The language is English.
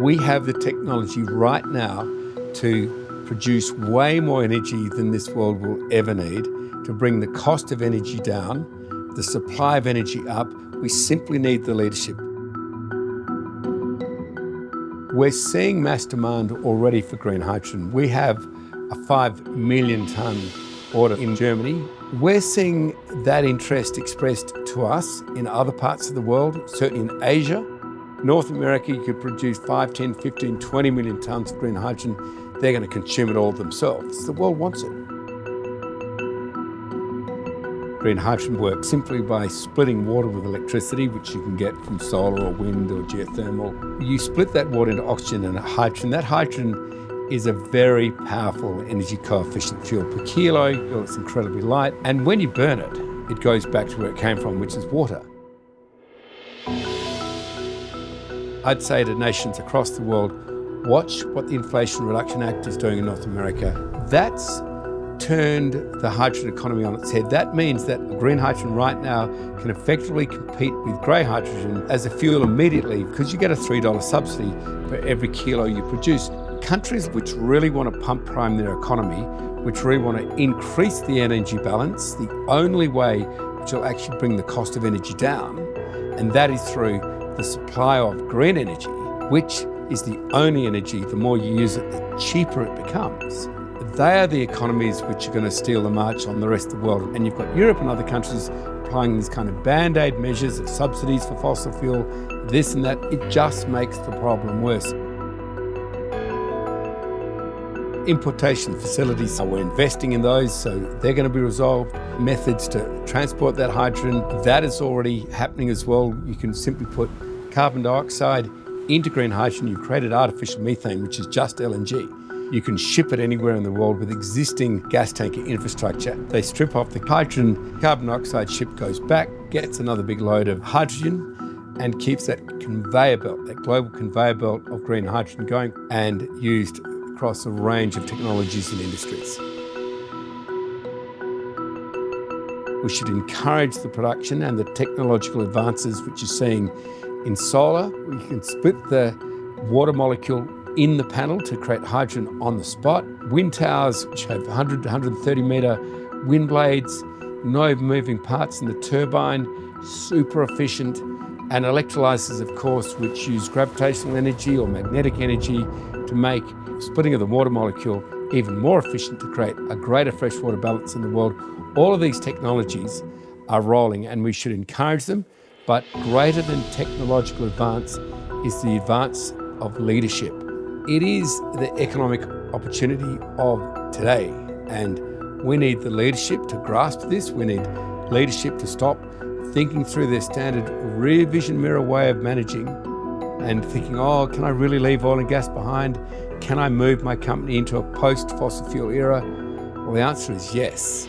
We have the technology right now to produce way more energy than this world will ever need, to bring the cost of energy down, the supply of energy up. We simply need the leadership. We're seeing mass demand already for green hydrogen. We have a 5 million tonne order in Germany. We're seeing that interest expressed to us in other parts of the world, certainly in Asia. North America, you could produce 5, 10, 15, 20 million tonnes of green hydrogen. They're going to consume it all themselves. The world wants it. Green hydrogen works simply by splitting water with electricity, which you can get from solar or wind or geothermal. You split that water into oxygen and hydrogen. That hydrogen is a very powerful energy coefficient fuel per kilo. It's incredibly light. And when you burn it, it goes back to where it came from, which is water. I'd say to nations across the world, watch what the Inflation Reduction Act is doing in North America. That's turned the hydrogen economy on its head. That means that green hydrogen right now can effectively compete with grey hydrogen as a fuel immediately because you get a $3 subsidy for every kilo you produce. Countries which really want to pump prime their economy, which really want to increase the energy balance, the only way which will actually bring the cost of energy down, and that is through the supply of green energy, which is the only energy, the more you use it, the cheaper it becomes. They are the economies which are going to steal the march on the rest of the world. And you've got Europe and other countries applying these kind of band-aid measures of subsidies for fossil fuel, this and that. It just makes the problem worse. Importation facilities, So we're investing in those, so they're going to be resolved. Methods to transport that hydrogen, that is already happening as well. You can simply put carbon dioxide into green hydrogen. You've created artificial methane, which is just LNG. You can ship it anywhere in the world with existing gas tanker infrastructure. They strip off the hydrogen, carbon dioxide ship goes back, gets another big load of hydrogen and keeps that conveyor belt, that global conveyor belt of green hydrogen going and used across a range of technologies and industries. We should encourage the production and the technological advances which you're seeing in solar. We can split the water molecule in the panel to create hydrogen on the spot. Wind towers, which have 100 to 130 metre wind blades, no moving parts in the turbine, super efficient, and electrolyzers, of course, which use gravitational energy or magnetic energy to make splitting of the water molecule even more efficient to create a greater freshwater balance in the world. All of these technologies are rolling and we should encourage them, but greater than technological advance is the advance of leadership. It is the economic opportunity of today, and we need the leadership to grasp this. We need leadership to stop thinking through their standard rear vision mirror way of managing and thinking, oh, can I really leave oil and gas behind? Can I move my company into a post fossil fuel era? Well, the answer is yes.